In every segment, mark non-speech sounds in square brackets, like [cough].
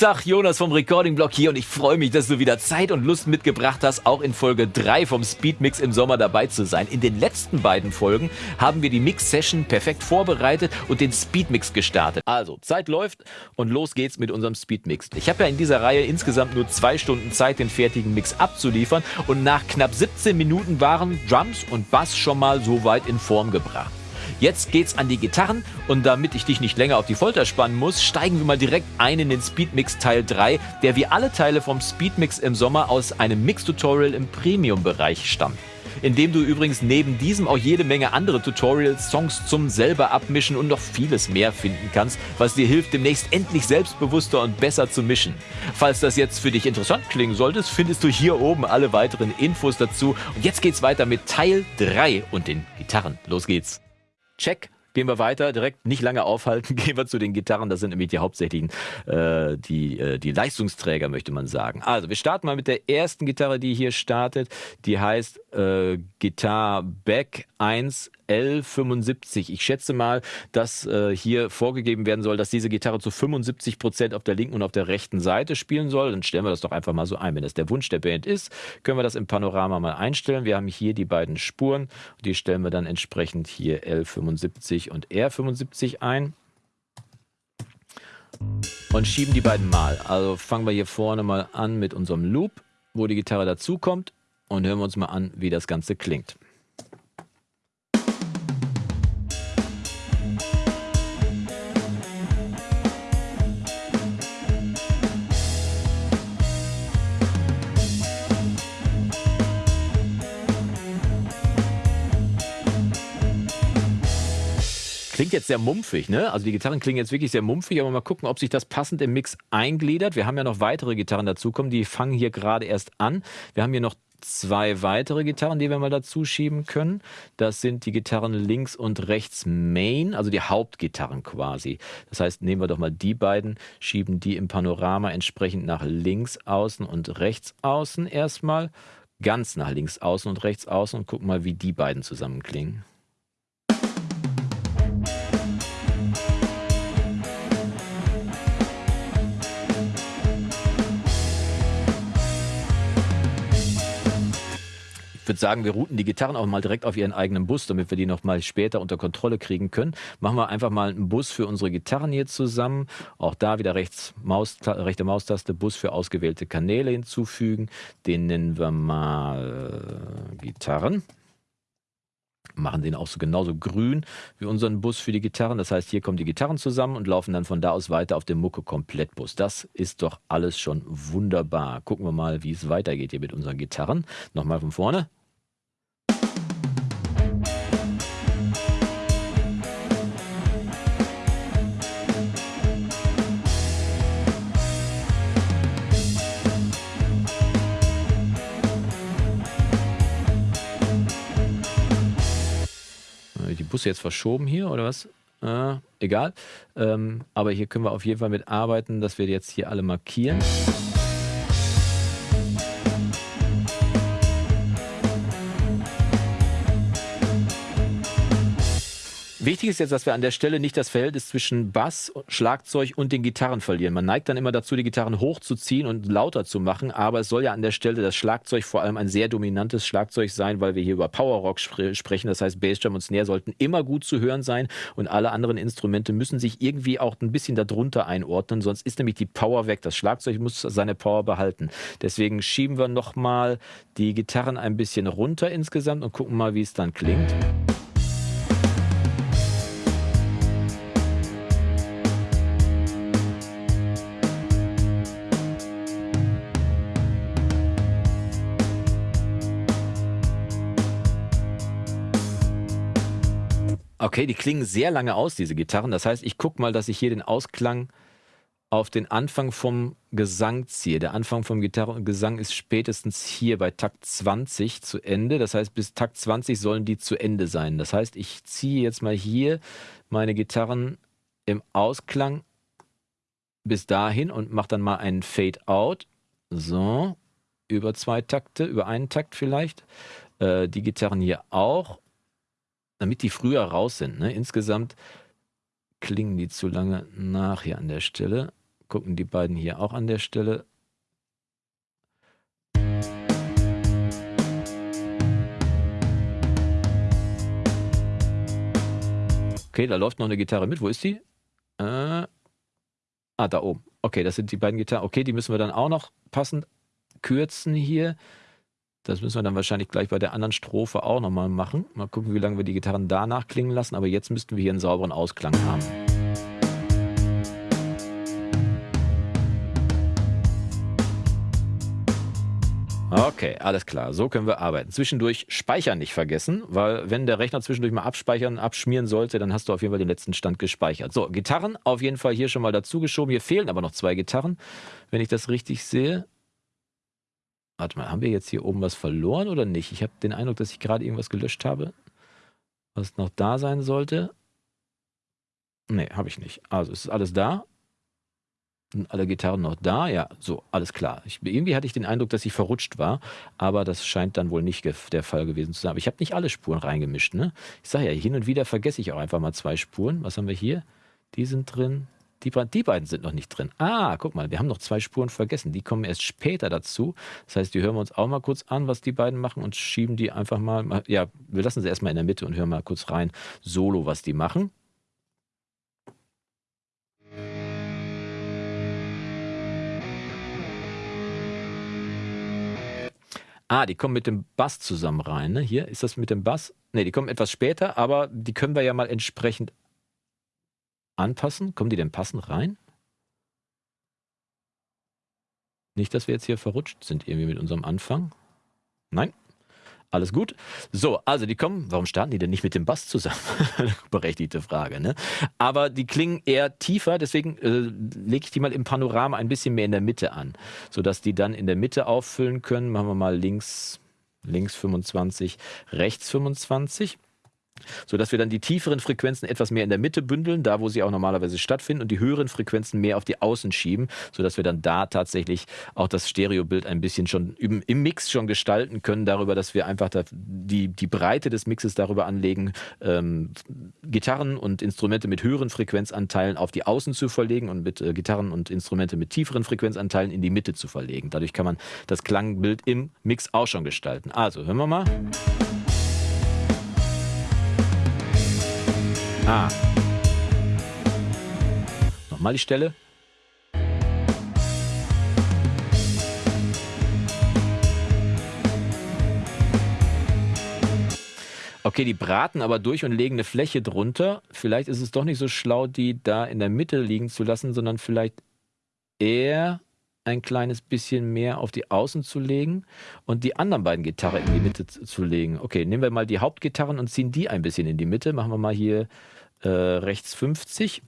Tag, Jonas vom Recording Blog hier und ich freue mich, dass du wieder Zeit und Lust mitgebracht hast, auch in Folge 3 vom Speedmix im Sommer dabei zu sein. In den letzten beiden Folgen haben wir die Mix-Session perfekt vorbereitet und den Speedmix gestartet. Also, Zeit läuft und los geht's mit unserem Speedmix. Ich habe ja in dieser Reihe insgesamt nur zwei Stunden Zeit, den fertigen Mix abzuliefern und nach knapp 17 Minuten waren Drums und Bass schon mal so weit in Form gebracht. Jetzt geht's an die Gitarren und damit ich dich nicht länger auf die Folter spannen muss, steigen wir mal direkt ein in den Speedmix Teil 3, der wie alle Teile vom Speedmix im Sommer aus einem Mix-Tutorial im Premium-Bereich stammt in dem du übrigens neben diesem auch jede Menge andere Tutorials, Songs zum selber abmischen und noch vieles mehr finden kannst, was dir hilft, demnächst endlich selbstbewusster und besser zu mischen. Falls das jetzt für dich interessant klingen sollte, findest du hier oben alle weiteren Infos dazu. Und jetzt geht's weiter mit Teil 3 und den Gitarren. Los geht's! Check. Gehen wir weiter, direkt nicht lange aufhalten, [laughs] gehen wir zu den Gitarren. Das sind nämlich die hauptsächlichen, äh, die, äh, die Leistungsträger, möchte man sagen. Also, wir starten mal mit der ersten Gitarre, die hier startet. Die heißt äh, Guitar Back 1 L75. Ich schätze mal, dass äh, hier vorgegeben werden soll, dass diese Gitarre zu 75 Prozent auf der linken und auf der rechten Seite spielen soll. Dann stellen wir das doch einfach mal so ein. Wenn das der Wunsch der Band ist, können wir das im Panorama mal einstellen. Wir haben hier die beiden Spuren. Die stellen wir dann entsprechend hier L75 und R75 ein und schieben die beiden mal. Also fangen wir hier vorne mal an mit unserem Loop, wo die Gitarre dazukommt und hören wir uns mal an, wie das Ganze klingt. Klingt jetzt sehr mumpfig, ne? Also die Gitarren klingen jetzt wirklich sehr mumpfig, aber mal gucken, ob sich das passend im Mix eingliedert. Wir haben ja noch weitere Gitarren dazukommen, die fangen hier gerade erst an. Wir haben hier noch zwei weitere Gitarren, die wir mal dazu schieben können. Das sind die Gitarren links und rechts Main, also die Hauptgitarren quasi. Das heißt, nehmen wir doch mal die beiden, schieben die im Panorama entsprechend nach links außen und rechts außen erstmal. Ganz nach links außen und rechts außen und gucken mal, wie die beiden zusammen klingen. Würde sagen, wir routen die Gitarren auch mal direkt auf ihren eigenen Bus, damit wir die noch mal später unter Kontrolle kriegen können. Machen wir einfach mal einen Bus für unsere Gitarren hier zusammen. Auch da wieder rechts Maus, rechte Maustaste, Bus für ausgewählte Kanäle hinzufügen. Den nennen wir mal äh, Gitarren machen den auch so genauso grün wie unseren Bus für die Gitarren. Das heißt, hier kommen die Gitarren zusammen und laufen dann von da aus weiter auf dem Mucke-Komplettbus. Das ist doch alles schon wunderbar. Gucken wir mal, wie es weitergeht hier mit unseren Gitarren. Nochmal von vorne. Busse jetzt verschoben hier oder was? Äh, egal. Ähm, aber hier können wir auf jeden Fall mit arbeiten, dass wir jetzt hier alle markieren. Wichtig ist jetzt, dass wir an der Stelle nicht das Verhältnis zwischen Bass, Schlagzeug und den Gitarren verlieren. Man neigt dann immer dazu, die Gitarren hochzuziehen und lauter zu machen, aber es soll ja an der Stelle das Schlagzeug vor allem ein sehr dominantes Schlagzeug sein, weil wir hier über Powerrock spre sprechen. Das heißt, Bassdrum und Snare sollten immer gut zu hören sein und alle anderen Instrumente müssen sich irgendwie auch ein bisschen darunter einordnen, sonst ist nämlich die Power weg. Das Schlagzeug muss seine Power behalten. Deswegen schieben wir nochmal die Gitarren ein bisschen runter insgesamt und gucken mal, wie es dann klingt. Okay, die klingen sehr lange aus, diese Gitarren. Das heißt, ich gucke mal, dass ich hier den Ausklang auf den Anfang vom Gesang ziehe. Der Anfang vom Gitarrengesang ist spätestens hier bei Takt 20 zu Ende. Das heißt, bis Takt 20 sollen die zu Ende sein. Das heißt, ich ziehe jetzt mal hier meine Gitarren im Ausklang bis dahin und mache dann mal einen Fade Out. So, über zwei Takte, über einen Takt vielleicht. Äh, die Gitarren hier auch damit die früher raus sind. Ne? Insgesamt klingen die zu lange nach hier an der Stelle. gucken die beiden hier auch an der Stelle. Okay, da läuft noch eine Gitarre mit. Wo ist die? Äh, ah, da oben. Okay, das sind die beiden Gitarren. Okay, die müssen wir dann auch noch passend kürzen hier. Das müssen wir dann wahrscheinlich gleich bei der anderen Strophe auch nochmal machen. Mal gucken, wie lange wir die Gitarren danach klingen lassen. Aber jetzt müssten wir hier einen sauberen Ausklang haben. Okay, alles klar. So können wir arbeiten. Zwischendurch speichern nicht vergessen, weil wenn der Rechner zwischendurch mal abspeichern, abschmieren sollte, dann hast du auf jeden Fall den letzten Stand gespeichert. So, Gitarren auf jeden Fall hier schon mal dazu geschoben. Hier fehlen aber noch zwei Gitarren, wenn ich das richtig sehe. Warte mal, haben wir jetzt hier oben was verloren oder nicht? Ich habe den Eindruck, dass ich gerade irgendwas gelöscht habe, was noch da sein sollte. Nee, habe ich nicht. Also es ist alles da. Sind alle Gitarren noch da? Ja, so, alles klar. Ich, irgendwie hatte ich den Eindruck, dass ich verrutscht war, aber das scheint dann wohl nicht der Fall gewesen zu sein. Aber ich habe nicht alle Spuren reingemischt. Ne? Ich sage ja, hin und wieder vergesse ich auch einfach mal zwei Spuren. Was haben wir hier? Die sind drin. Die, die beiden sind noch nicht drin. Ah, guck mal, wir haben noch zwei Spuren vergessen. Die kommen erst später dazu. Das heißt, die hören wir uns auch mal kurz an, was die beiden machen und schieben die einfach mal. Ja, wir lassen sie erstmal in der Mitte und hören mal kurz rein, solo, was die machen. Ah, die kommen mit dem Bass zusammen rein. Ne? Hier ist das mit dem Bass. Ne, die kommen etwas später, aber die können wir ja mal entsprechend anpassen. Kommen die denn passend rein? Nicht, dass wir jetzt hier verrutscht sind irgendwie mit unserem Anfang. Nein, alles gut. So, also die kommen, warum starten die denn nicht mit dem Bass zusammen? [laughs] Berechtigte Frage, ne? Aber die klingen eher tiefer, deswegen äh, lege ich die mal im Panorama ein bisschen mehr in der Mitte an, sodass die dann in der Mitte auffüllen können. Machen wir mal links, links 25, rechts 25 sodass wir dann die tieferen Frequenzen etwas mehr in der Mitte bündeln, da wo sie auch normalerweise stattfinden, und die höheren Frequenzen mehr auf die Außen schieben, sodass wir dann da tatsächlich auch das Stereobild ein bisschen schon im, im Mix schon gestalten können, darüber, dass wir einfach die, die Breite des Mixes darüber anlegen, ähm, Gitarren und Instrumente mit höheren Frequenzanteilen auf die Außen zu verlegen und mit äh, Gitarren und Instrumente mit tieferen Frequenzanteilen in die Mitte zu verlegen. Dadurch kann man das Klangbild im Mix auch schon gestalten. Also, hören wir mal. Ah. Nochmal die Stelle. Okay, die braten aber durch und legen eine Fläche drunter. Vielleicht ist es doch nicht so schlau, die da in der Mitte liegen zu lassen, sondern vielleicht eher ein kleines bisschen mehr auf die Außen zu legen und die anderen beiden Gitarren in die Mitte zu legen. Okay, nehmen wir mal die Hauptgitarren und ziehen die ein bisschen in die Mitte. Machen wir mal hier äh, rechts 50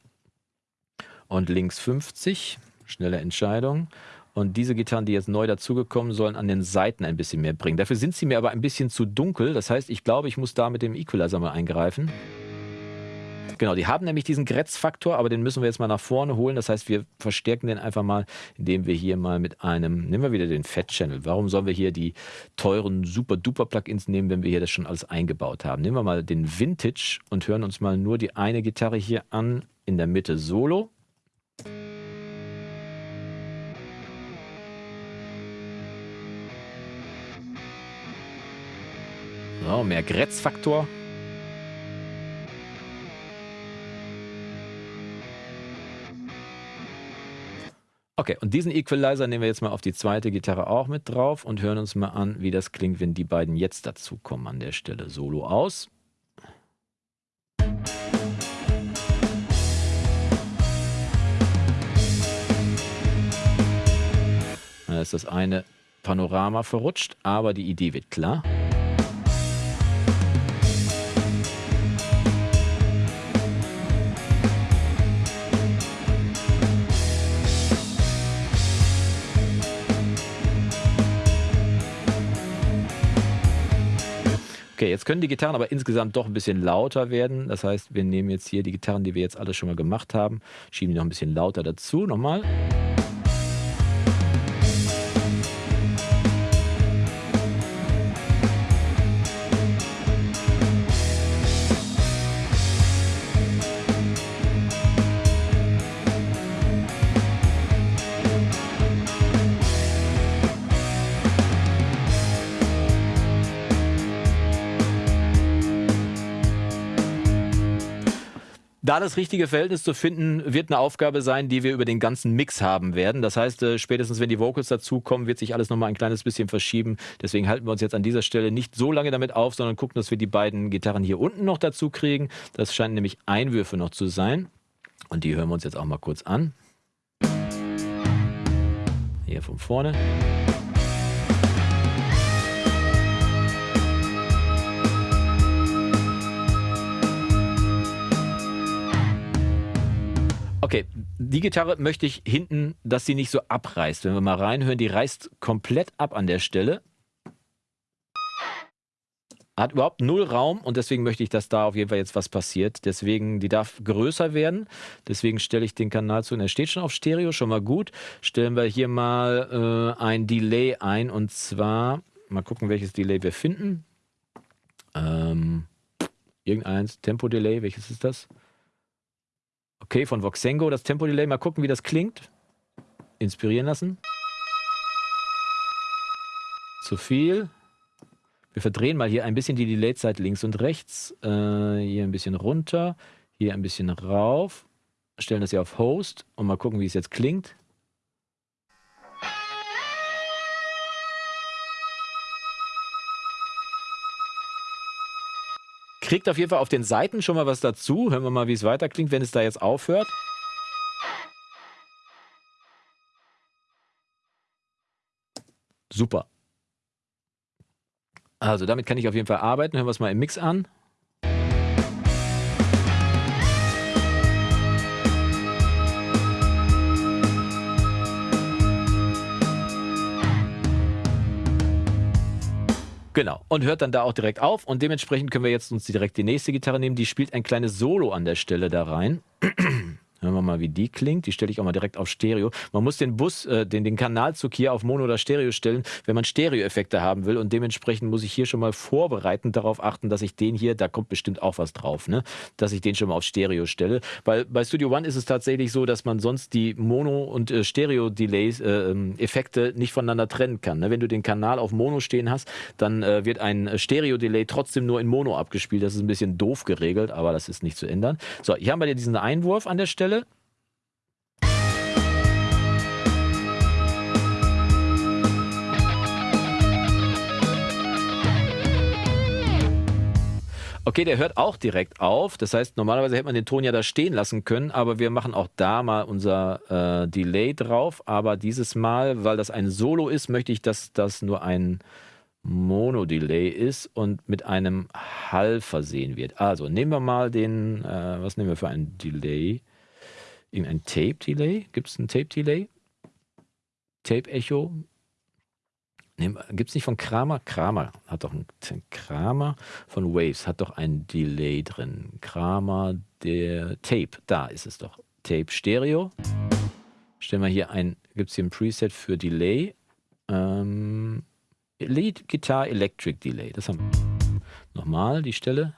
und links 50. Schnelle Entscheidung. Und diese Gitarren, die jetzt neu dazugekommen, sollen an den Seiten ein bisschen mehr bringen. Dafür sind sie mir aber ein bisschen zu dunkel. Das heißt, ich glaube, ich muss da mit dem Equalizer mal eingreifen. Genau, die haben nämlich diesen Grätzfaktor, aber den müssen wir jetzt mal nach vorne holen. Das heißt, wir verstärken den einfach mal, indem wir hier mal mit einem, nehmen wir wieder den Fat Channel. Warum sollen wir hier die teuren Super-Duper-Plugins nehmen, wenn wir hier das schon alles eingebaut haben? Nehmen wir mal den Vintage und hören uns mal nur die eine Gitarre hier an, in der Mitte Solo. So, mehr Grätzfaktor. Okay, und diesen Equalizer nehmen wir jetzt mal auf die zweite Gitarre auch mit drauf und hören uns mal an, wie das klingt, wenn die beiden jetzt dazu kommen an der Stelle. Solo aus. Da ist das eine Panorama verrutscht, aber die Idee wird klar. Okay, jetzt können die Gitarren aber insgesamt doch ein bisschen lauter werden. Das heißt, wir nehmen jetzt hier die Gitarren, die wir jetzt alle schon mal gemacht haben, schieben die noch ein bisschen lauter dazu. Nochmal. Da das richtige Verhältnis zu finden, wird eine Aufgabe sein, die wir über den ganzen Mix haben werden. Das heißt, äh, spätestens wenn die Vocals dazukommen, wird sich alles nochmal ein kleines bisschen verschieben. Deswegen halten wir uns jetzt an dieser Stelle nicht so lange damit auf, sondern gucken, dass wir die beiden Gitarren hier unten noch dazu kriegen. Das scheinen nämlich Einwürfe noch zu sein. Und die hören wir uns jetzt auch mal kurz an. Hier von vorne. Okay, die Gitarre möchte ich hinten, dass sie nicht so abreißt. Wenn wir mal reinhören, die reißt komplett ab an der Stelle. Hat überhaupt null Raum und deswegen möchte ich, dass da auf jeden Fall jetzt was passiert. Deswegen, die darf größer werden. Deswegen stelle ich den Kanal zu. Und er steht schon auf Stereo, schon mal gut. Stellen wir hier mal äh, ein Delay ein und zwar, mal gucken, welches Delay wir finden. Ähm, irgendeins, Tempo-Delay, welches ist das? Okay, von Voxengo, das Tempo-Delay. Mal gucken, wie das klingt. Inspirieren lassen. Zu viel. Wir verdrehen mal hier ein bisschen die Delay-Zeit links und rechts. Äh, hier ein bisschen runter. Hier ein bisschen rauf. Stellen das hier auf Host und mal gucken, wie es jetzt klingt. Kriegt auf jeden Fall auf den Seiten schon mal was dazu. Hören wir mal, wie es weiter klingt, wenn es da jetzt aufhört. Super. Also damit kann ich auf jeden Fall arbeiten. Hören wir es mal im Mix an. Genau. Und hört dann da auch direkt auf. Und dementsprechend können wir jetzt uns direkt die nächste Gitarre nehmen. Die spielt ein kleines Solo an der Stelle da rein. [clears throat] Hören wir mal, wie die klingt. Die stelle ich auch mal direkt auf Stereo. Man muss den Bus, äh, den, den Kanalzug hier auf Mono oder Stereo stellen, wenn man Stereo-Effekte haben will. Und dementsprechend muss ich hier schon mal vorbereitend darauf achten, dass ich den hier, da kommt bestimmt auch was drauf, ne? dass ich den schon mal auf Stereo stelle. Weil bei Studio One ist es tatsächlich so, dass man sonst die Mono- und äh, Stereo-Delays, äh, ähm, Effekte nicht voneinander trennen kann. Ne? Wenn du den Kanal auf Mono stehen hast, dann äh, wird ein Stereo-Delay trotzdem nur in Mono abgespielt. Das ist ein bisschen doof geregelt, aber das ist nicht zu ändern. So, hier haben wir diesen Einwurf an der Stelle. Okay, der hört auch direkt auf. Das heißt, normalerweise hätte man den Ton ja da stehen lassen können, aber wir machen auch da mal unser äh, Delay drauf. Aber dieses Mal, weil das ein Solo ist, möchte ich, dass das nur ein Mono-Delay ist und mit einem Hall versehen wird. Also nehmen wir mal den, äh, was nehmen wir für ein Delay? Irgendein Tape-Delay? Gibt es ein Tape-Delay? Tape-Echo? Gibt es nicht von Kramer? Kramer hat doch ein Kramer von Waves hat doch ein Delay drin. Kramer, der Tape, da ist es doch. Tape Stereo. Stellen wir hier ein, gibt es hier ein Preset für Delay. Ähm, Lead Guitar Electric Delay. Das haben wir. Nochmal die Stelle.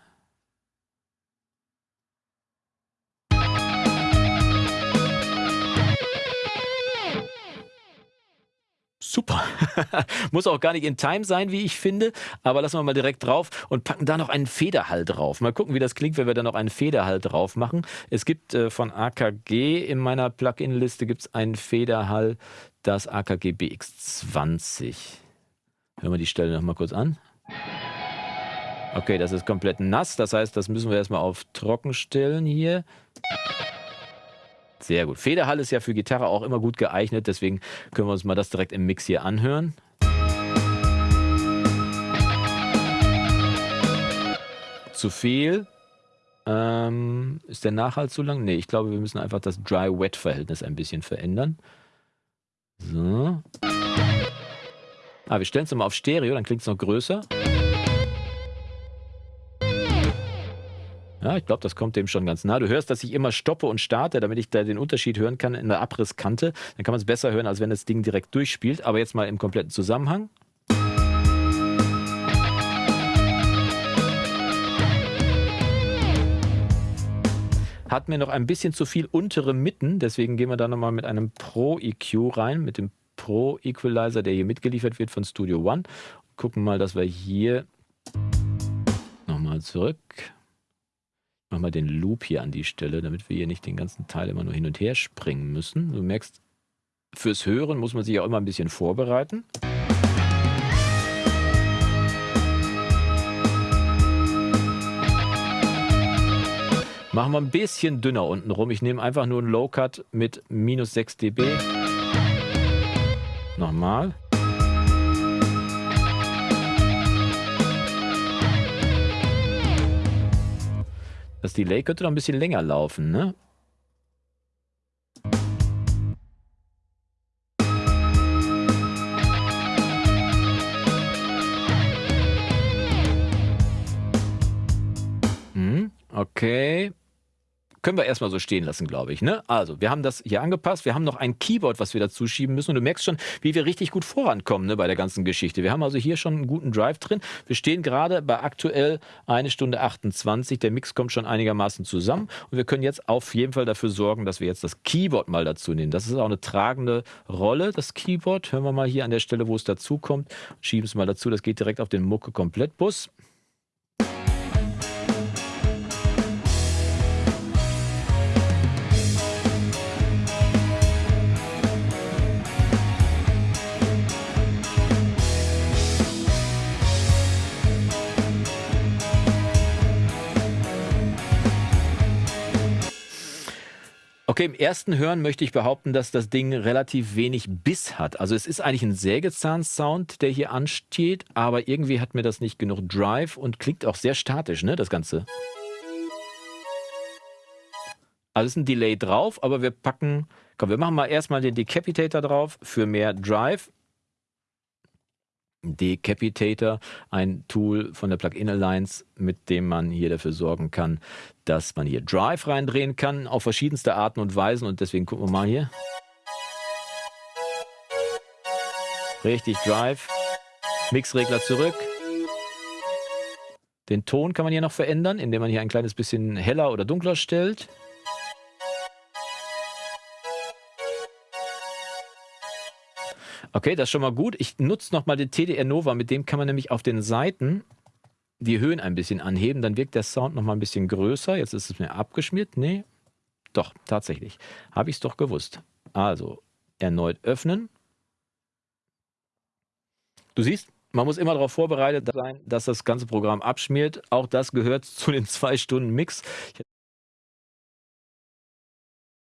Super. [laughs] Muss auch gar nicht in Time sein, wie ich finde. Aber lassen wir mal direkt drauf und packen da noch einen Federhall drauf. Mal gucken, wie das klingt, wenn wir da noch einen Federhall drauf machen. Es gibt äh, von AKG in meiner Plugin-Liste gibt's einen Federhall, das AKG BX20. Hören wir die Stelle noch mal kurz an. Okay, das ist komplett nass. Das heißt, das müssen wir erstmal auf trocken stellen hier. Sehr gut. Federhall ist ja für Gitarre auch immer gut geeignet, deswegen können wir uns mal das direkt im Mix hier anhören. Zu viel. Ähm, ist der Nachhalt zu lang? Nee, ich glaube, wir müssen einfach das Dry-Wet-Verhältnis ein bisschen verändern. So. Ah, wir stellen es mal auf Stereo, dann klingt es noch größer. Ja, ich glaube, das kommt dem schon ganz nah. Du hörst, dass ich immer stoppe und starte, damit ich da den Unterschied hören kann in der Abrisskante. Dann kann man es besser hören, als wenn das Ding direkt durchspielt. Aber jetzt mal im kompletten Zusammenhang. Hat mir noch ein bisschen zu viel untere Mitten, deswegen gehen wir da nochmal mit einem Pro EQ rein, mit dem Pro Equalizer, der hier mitgeliefert wird von Studio One. Gucken mal, dass wir hier nochmal zurück mal den Loop hier an die Stelle, damit wir hier nicht den ganzen Teil immer nur hin und her springen müssen. Du merkst, fürs Hören muss man sich auch immer ein bisschen vorbereiten. Machen wir ein bisschen dünner unten rum. Ich nehme einfach nur einen Low Cut mit minus 6 dB. Nochmal. Das Delay könnte noch ein bisschen länger laufen, ne? Hm, okay. Können wir erstmal so stehen lassen, glaube ich. Ne? Also, wir haben das hier angepasst. Wir haben noch ein Keyboard, was wir dazu schieben müssen. Und du merkst schon, wie wir richtig gut vorankommen ne, bei der ganzen Geschichte. Wir haben also hier schon einen guten Drive drin. Wir stehen gerade bei aktuell eine Stunde 28. Der Mix kommt schon einigermaßen zusammen. Und wir können jetzt auf jeden Fall dafür sorgen, dass wir jetzt das Keyboard mal dazu nehmen. Das ist auch eine tragende Rolle, das Keyboard. Hören wir mal hier an der Stelle, wo es dazu kommt. Schieben es mal dazu. Das geht direkt auf den Mucke-Komplettbus. Okay, im ersten Hören möchte ich behaupten, dass das Ding relativ wenig Biss hat. Also es ist eigentlich ein Sägezahn-Sound, der hier ansteht, aber irgendwie hat mir das nicht genug Drive und klingt auch sehr statisch, ne, das Ganze. Also ist ein Delay drauf, aber wir packen, komm, wir machen mal erstmal den Decapitator drauf für mehr Drive. Decapitator, ein Tool von der Plugin Alliance, mit dem man hier dafür sorgen kann, dass man hier Drive reindrehen kann auf verschiedenste Arten und Weisen und deswegen gucken wir mal hier. Richtig Drive. Mixregler zurück. Den Ton kann man hier noch verändern, indem man hier ein kleines bisschen heller oder dunkler stellt. Okay, das ist schon mal gut. Ich nutze nochmal den TDR Nova, mit dem kann man nämlich auf den Seiten die Höhen ein bisschen anheben, dann wirkt der Sound nochmal ein bisschen größer. Jetzt ist es mir abgeschmiert. Nee, doch, tatsächlich. Habe ich es doch gewusst. Also, erneut öffnen. Du siehst, man muss immer darauf vorbereitet sein, dass das ganze Programm abschmiert. Auch das gehört zu den [laughs] zwei Stunden Mix.